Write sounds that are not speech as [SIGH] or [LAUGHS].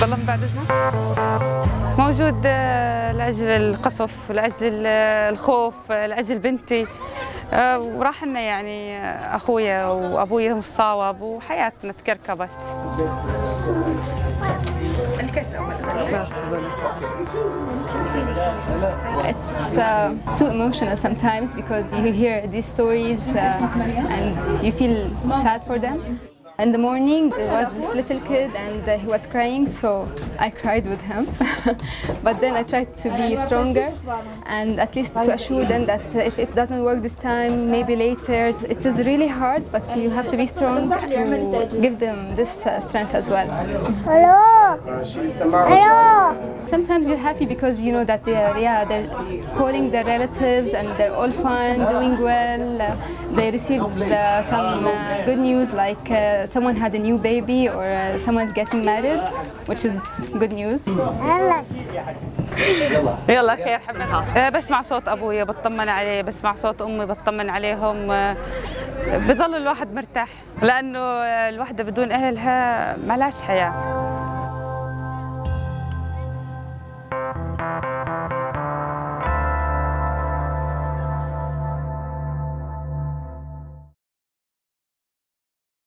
والله من بعد اذنك موجود آه، لأجل القصف لأجل الخوف آه، لأجل بنتي. آه، وراح لنا يعني أخويا وأبويا مصاوب وحياتنا تكركبت. It's uh, too emotional sometimes because you hear these stories uh, and you feel sad for them. In the morning, there was this little kid and uh, he was crying, so I cried with him. [LAUGHS] but then I tried to be stronger and at least to assure them that if it doesn't work this time, maybe later. It is really hard, but you have to be strong to give them this uh, strength as well. Hello. Hello. Sometimes you're happy because you know that they're yeah they're calling their relatives and they're all fine, doing well. Uh, they received uh, some uh, good news like uh, someone had a new baby or uh, someone's getting married, which is good news. يلا. خير حبيبتي آه، بسمع صوت ابويا بطمن عليه بسمع صوت أمي بطمن عليهم آه، بظل الواحد مرتاح لأنه الوحدة بدون أهلها ما لهاش حياة